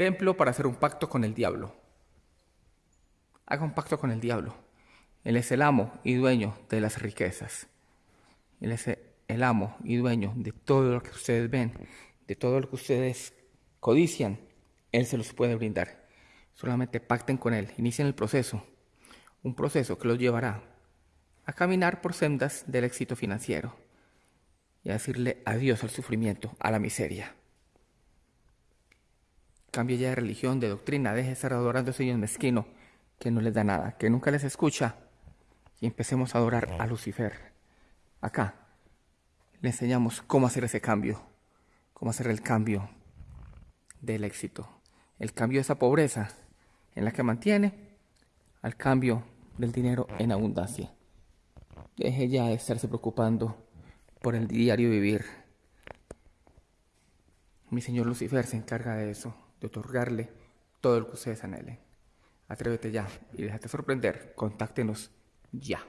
templo para hacer un pacto con el diablo. Haga un pacto con el diablo. Él es el amo y dueño de las riquezas. Él es el amo y dueño de todo lo que ustedes ven, de todo lo que ustedes codician. Él se los puede brindar. Solamente pacten con Él, inicien el proceso. Un proceso que los llevará a caminar por sendas del éxito financiero y a decirle adiós al sufrimiento, a la miseria. Cambie ya de religión, de doctrina, deje de estar adorando a ese Dios mezquino que no les da nada, que nunca les escucha y empecemos a adorar a Lucifer. Acá le enseñamos cómo hacer ese cambio, cómo hacer el cambio del éxito, el cambio de esa pobreza en la que mantiene al cambio del dinero en abundancia. Deje ya de estarse preocupando por el diario vivir. Mi señor Lucifer se encarga de eso, de otorgarle todo lo que ustedes anhelen. Atrévete ya y déjate sorprender. Contáctenos ya.